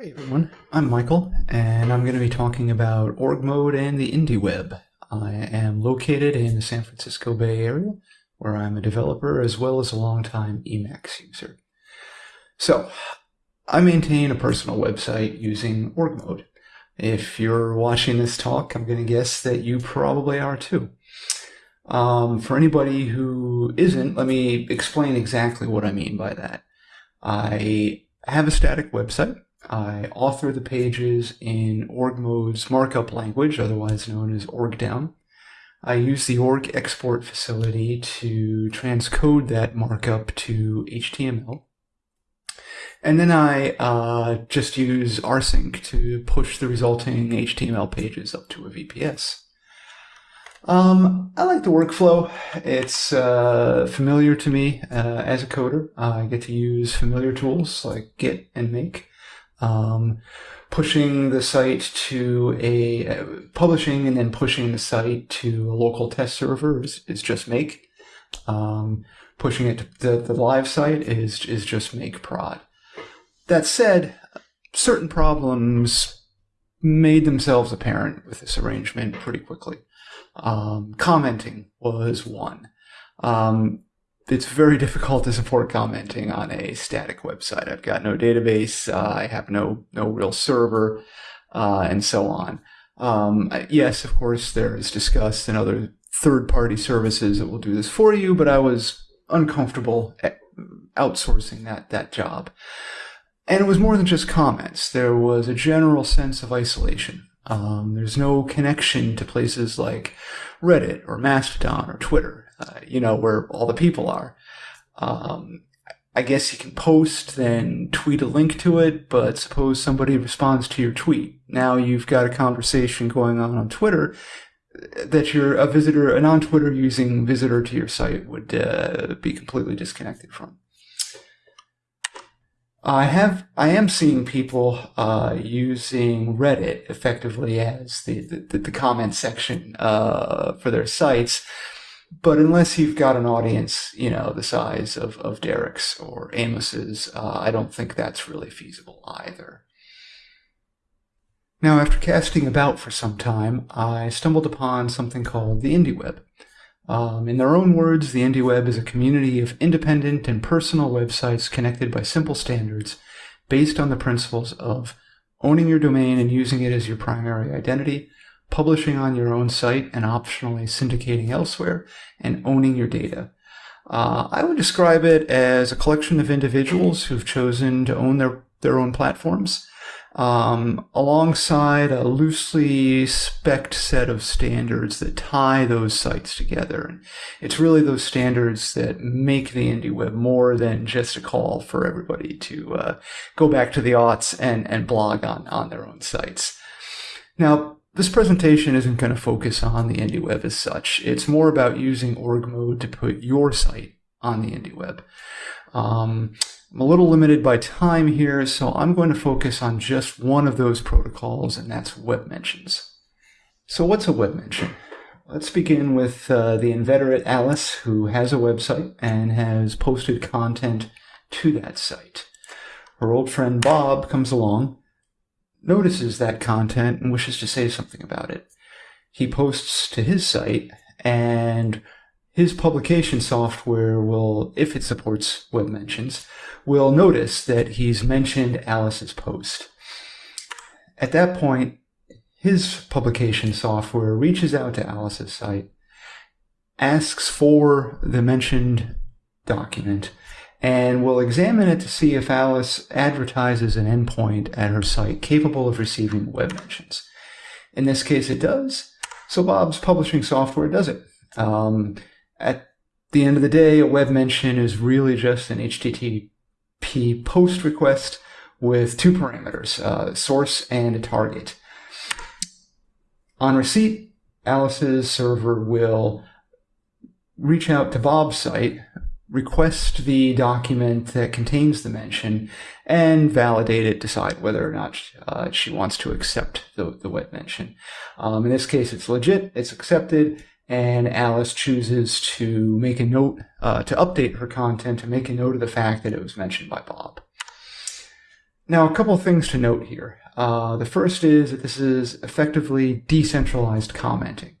Hey everyone, I'm Michael, and I'm going to be talking about org mode and the indie web. I am located in the San Francisco Bay Area, where I'm a developer as well as a longtime Emacs user. So, I maintain a personal website using org mode. If you're watching this talk, I'm going to guess that you probably are too. Um, for anybody who isn't, let me explain exactly what I mean by that. I have a static website I author the pages in OrgMode's markup language, otherwise known as OrgDown. I use the org export facility to transcode that markup to HTML. And then I uh, just use rsync to push the resulting HTML pages up to a VPS. Um, I like the workflow. It's uh, familiar to me uh, as a coder. I get to use familiar tools like Git and Make um, pushing the site to a uh, publishing and then pushing the site to a local test server is, is just make. Um, pushing it to the, the live site is is just make prod. That said, certain problems made themselves apparent with this arrangement pretty quickly. Um, commenting was one. Um, it's very difficult to support commenting on a static website. I've got no database, uh, I have no no real server, uh, and so on. Um, yes, of course, there is Disqus and other third-party services that will do this for you, but I was uncomfortable outsourcing that that job. And it was more than just comments. There was a general sense of isolation. Um, there's no connection to places like Reddit or Mastodon or Twitter uh, you know, where all the people are. Um, I guess you can post, then tweet a link to it, but suppose somebody responds to your tweet. Now you've got a conversation going on on Twitter that you're a visitor, a non-Twitter using visitor to your site would uh, be completely disconnected from. I have, I am seeing people uh, using Reddit effectively as the, the, the comment section uh, for their sites but unless you've got an audience, you know, the size of, of Derek's or Amos's, uh, I don't think that's really feasible either. Now, after casting about for some time, I stumbled upon something called the IndieWeb. Um, in their own words, the IndieWeb is a community of independent and personal websites connected by simple standards based on the principles of owning your domain and using it as your primary identity, publishing on your own site and optionally syndicating elsewhere, and owning your data. Uh, I would describe it as a collection of individuals who've chosen to own their, their own platforms um, alongside a loosely spec'd set of standards that tie those sites together. It's really those standards that make the indie web more than just a call for everybody to uh, go back to the aughts and, and blog on, on their own sites. Now, this presentation isn't going to focus on the IndieWeb as such. It's more about using org mode to put your site on the IndieWeb. Um, I'm a little limited by time here, so I'm going to focus on just one of those protocols, and that's web mentions. So what's a web mention? Let's begin with uh, the inveterate Alice, who has a website and has posted content to that site. Her old friend Bob comes along notices that content and wishes to say something about it. He posts to his site and his publication software will, if it supports web mentions, will notice that he's mentioned Alice's post. At that point, his publication software reaches out to Alice's site, asks for the mentioned document, and we'll examine it to see if Alice advertises an endpoint at her site capable of receiving web mentions. In this case, it does. So Bob's publishing software does it. Um, at the end of the day, a web mention is really just an HTTP post request with two parameters, uh, source and a target. On receipt, Alice's server will reach out to Bob's site request the document that contains the mention and validate it, decide whether or not uh, she wants to accept the, the web mention. Um, in this case, it's legit, it's accepted, and Alice chooses to make a note, uh, to update her content, to make a note of the fact that it was mentioned by Bob. Now, a couple things to note here. Uh, the first is that this is effectively decentralized commenting.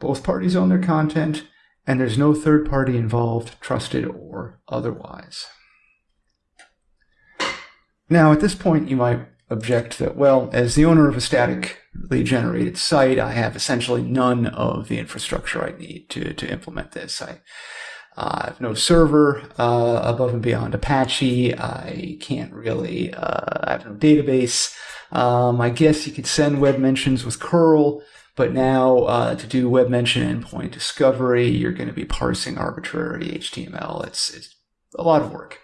Both parties own their content, and there's no third party involved, trusted or otherwise. Now, at this point, you might object that, well, as the owner of a statically generated site, I have essentially none of the infrastructure I need to, to implement this. I, uh, I have no server uh, above and beyond Apache. I can't really, uh, I have no database. Um, I guess you could send web mentions with curl, but now uh, to do web mention endpoint discovery, you're going to be parsing arbitrary HTML. It's, it's a lot of work.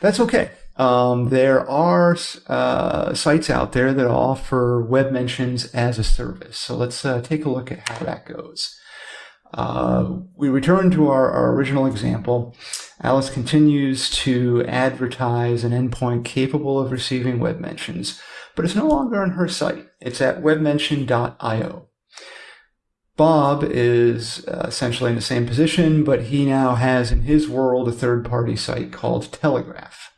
That's okay. Um, there are uh, sites out there that offer web mentions as a service. So let's uh, take a look at how that goes. Uh, we return to our, our, original example. Alice continues to advertise an endpoint capable of receiving web mentions, but it's no longer on her site. It's at webmention.io. Bob is uh, essentially in the same position, but he now has in his world a third party site called Telegraph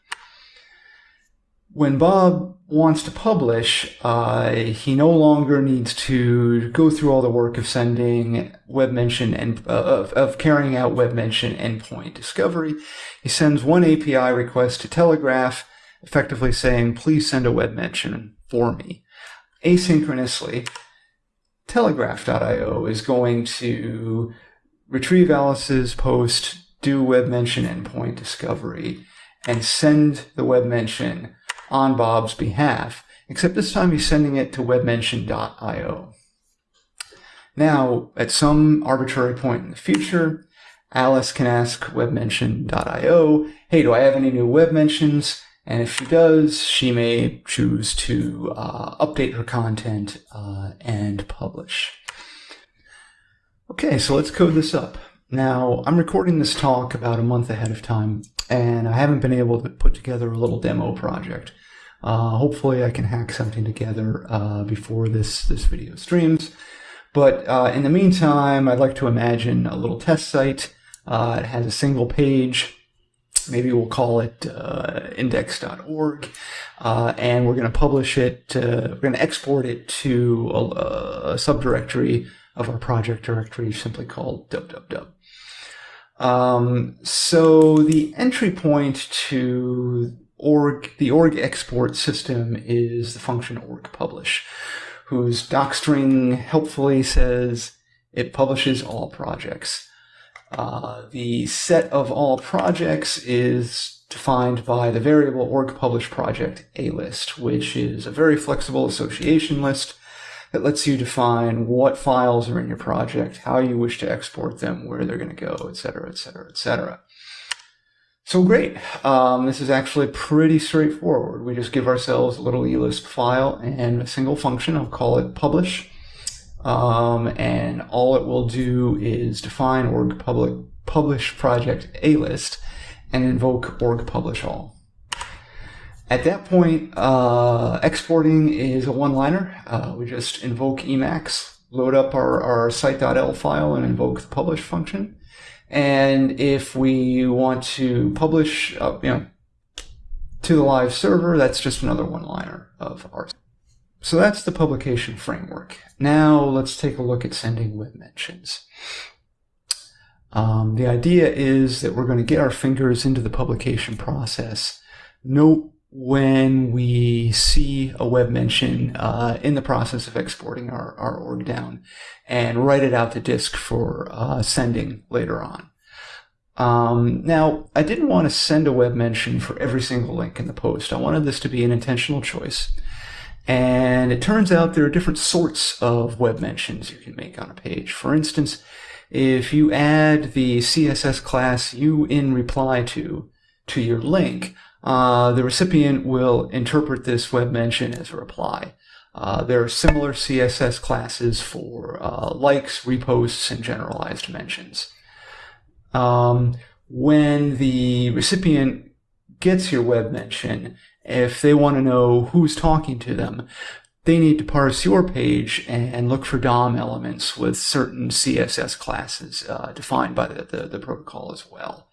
when Bob wants to publish, uh, he no longer needs to go through all the work of sending webmention and uh, of, of carrying out webmention endpoint discovery. He sends one API request to Telegraph, effectively saying, please send a web mention for me. Asynchronously, Telegraph.io is going to retrieve Alice's post, do web mention endpoint discovery, and send the web mention on Bob's behalf, except this time he's sending it to webmention.io. Now, at some arbitrary point in the future, Alice can ask webmention.io, hey, do I have any new web mentions? And if she does, she may choose to uh, update her content uh, and publish. Okay, so let's code this up. Now, I'm recording this talk about a month ahead of time, and I haven't been able to put together a little demo project. Uh, hopefully I can hack something together uh, before this, this video streams. But uh, in the meantime, I'd like to imagine a little test site. Uh, it has a single page. Maybe we'll call it uh, index.org. Uh, and we're going to publish it, we're going to export it to a, a subdirectory of our project directory simply called www. Um, so the entry point to org, the org export system is the function org publish, whose docstring helpfully says it publishes all projects. Uh, the set of all projects is defined by the variable org publish project a list, which is a very flexible association list that lets you define what files are in your project, how you wish to export them, where they're going to go, etc., etc., etc. So great. Um, this is actually pretty straightforward. We just give ourselves a little elisp file and a single function. I'll call it publish. Um, and all it will do is define org public publish project a list and invoke org publish all. At that point, uh, exporting is a one-liner. Uh, we just invoke Emacs, load up our, our site.el file and invoke the publish function. And if we want to publish, uh, you know, to the live server, that's just another one-liner of ours. So that's the publication framework. Now let's take a look at sending web mentions. Um, the idea is that we're going to get our fingers into the publication process, note when we see a web mention uh, in the process of exporting our, our org down and write it out to disk for uh, sending later on. Um, now, I didn't want to send a web mention for every single link in the post. I wanted this to be an intentional choice. And it turns out there are different sorts of web mentions you can make on a page. For instance, if you add the CSS class you in reply to to your link, uh, the recipient will interpret this web mention as a reply. Uh, there are similar CSS classes for uh, likes, reposts, and generalized mentions. Um, when the recipient gets your web mention, if they want to know who's talking to them, they need to parse your page and look for DOM elements with certain CSS classes uh, defined by the, the, the protocol as well.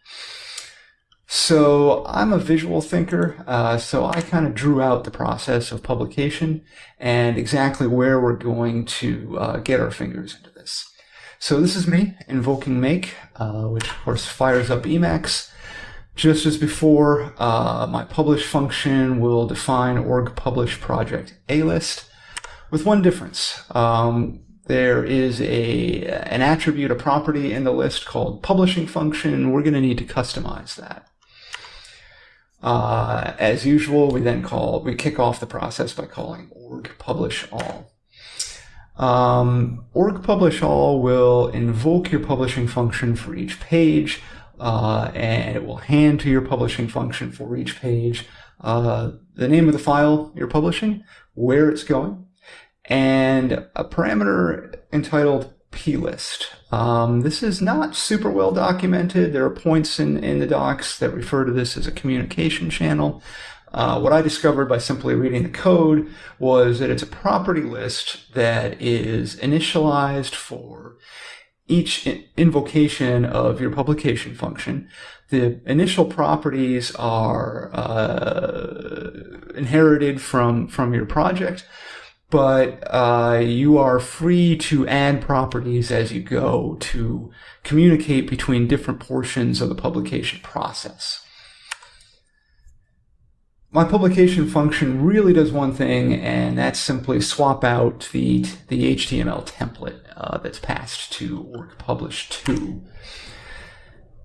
So I'm a visual thinker, uh, so I kind of drew out the process of publication and exactly where we're going to uh, get our fingers into this. So this is me invoking make, uh, which of course fires up Emacs. Just as before, uh, my publish function will define org publish project A list with one difference. Um, there is a an attribute, a property in the list called publishing function, we're going to need to customize that. Uh, as usual, we then call, we kick off the process by calling org publish all. Um, org publish all will invoke your publishing function for each page, uh, and it will hand to your publishing function for each page uh, the name of the file you're publishing, where it's going, and a parameter entitled plist. Um, this is not super well documented. There are points in, in the docs that refer to this as a communication channel. Uh, what I discovered by simply reading the code was that it's a property list that is initialized for each invocation of your publication function. The initial properties are uh, inherited from, from your project but uh, you are free to add properties as you go to communicate between different portions of the publication process. My publication function really does one thing, and that's simply swap out the, the HTML template uh, that's passed to org publish to.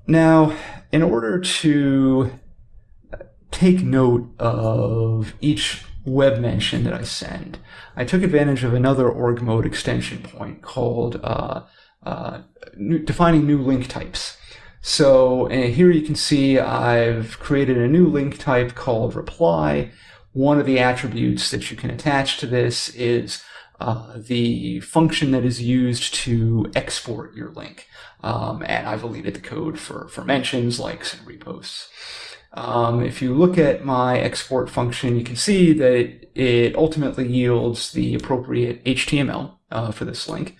Now, in order to take note of each web mention that I send, I took advantage of another org mode extension point called uh, uh, new, defining new link types. So here you can see I've created a new link type called reply. One of the attributes that you can attach to this is uh, the function that is used to export your link. Um, and I've deleted the code for, for mentions, likes, and reposts. Um, if you look at my export function, you can see that it, ultimately yields the appropriate HTML uh, for this link.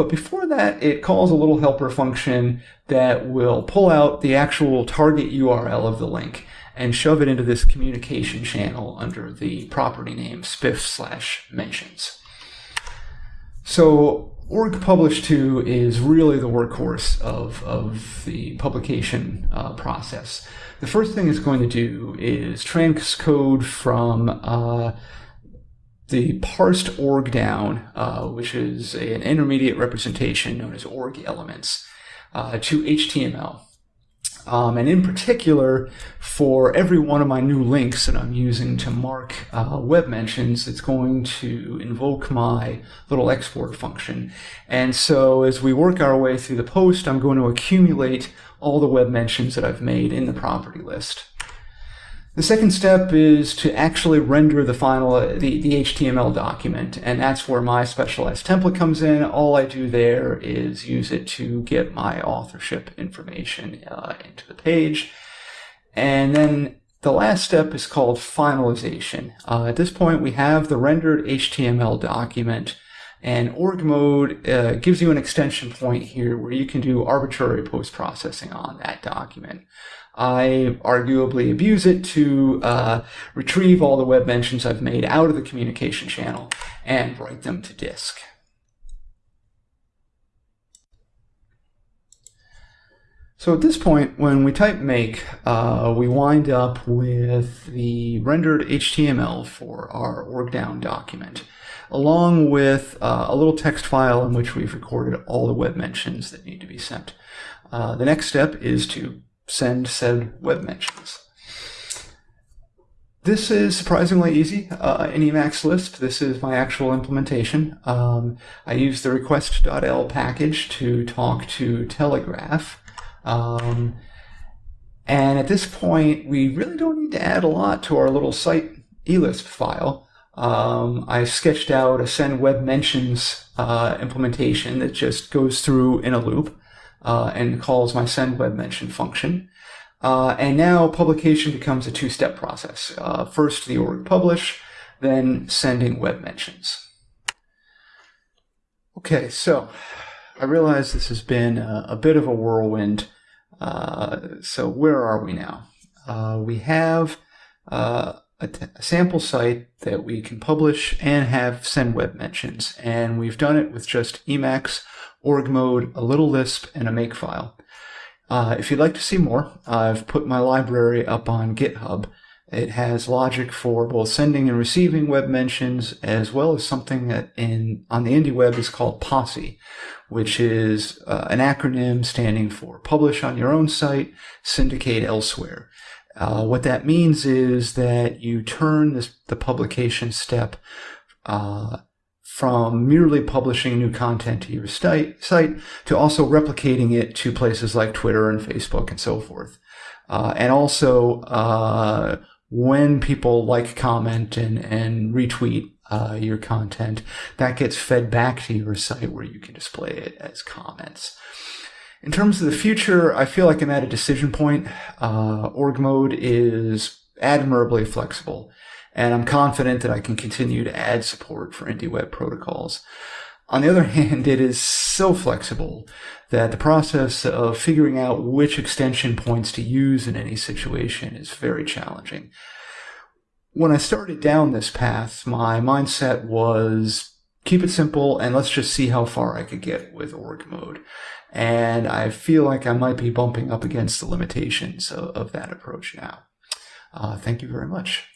But before that, it calls a little helper function that will pull out the actual target URL of the link and shove it into this communication channel under the property name spiff slash mentions. So org publish to is really the workhorse of, of the publication uh, process. The first thing it's going to do is transcode from uh, the parsed org down, uh, which is an intermediate representation known as org elements, uh, to HTML. Um, and in particular, for every one of my new links that I'm using to mark uh, web mentions, it's going to invoke my little export function. And so as we work our way through the post, I'm going to accumulate all the web mentions that I've made in the property list. The second step is to actually render the final, the, the HTML document, and that's where my specialized template comes in. All I do there is use it to get my authorship information uh, into the page. And then the last step is called finalization. Uh, at this point, we have the rendered HTML document, and org mode uh, gives you an extension point here where you can do arbitrary post-processing on that document. I arguably abuse it to uh, retrieve all the web mentions I've made out of the communication channel and write them to disk. So at this point, when we type make, uh, we wind up with the rendered HTML for our org down document, along with uh, a little text file in which we've recorded all the web mentions that need to be sent. Uh, the next step is to send said web mentions. This is surprisingly easy uh, in Emacs Lisp. This is my actual implementation. Um, I use the request.el package to talk to Telegraph. Um, and at this point, we really don't need to add a lot to our little site elisp file. Um, I sketched out a send web mentions uh, implementation that just goes through in a loop uh, and calls my send web mention function. Uh, and now publication becomes a two-step process. Uh, first the org publish, then sending web mentions. Okay, so I realize this has been a, a bit of a whirlwind. Uh, so where are we now? Uh, we have uh, a, sample site that we can publish and have send web mentions, and we've done it with just Emacs, org mode, a little Lisp, and a makefile. Uh, if you'd like to see more, I've put my library up on GitHub. It has logic for both sending and receiving web mentions, as well as something that in on the indie web is called POSSE, which is uh, an acronym standing for Publish on Your Own Site, Syndicate Elsewhere. Uh, what that means is that you turn this, the publication step uh, from merely publishing new content to your site, site to also replicating it to places like Twitter and Facebook and so forth. Uh, and also uh, when people like, comment, and, and retweet uh, your content, that gets fed back to your site where you can display it as comments. In terms of the future, I feel like I'm at a decision point. Uh, org mode is admirably flexible, and I'm confident that I can continue to add support for indie web protocols. On the other hand, it is so flexible that the process of figuring out which extension points to use in any situation is very challenging. When I started down this path, my mindset was keep it simple and let's just see how far I could get with org mode. And I feel like I might be bumping up against the limitations of, of that approach now. Uh, thank you very much.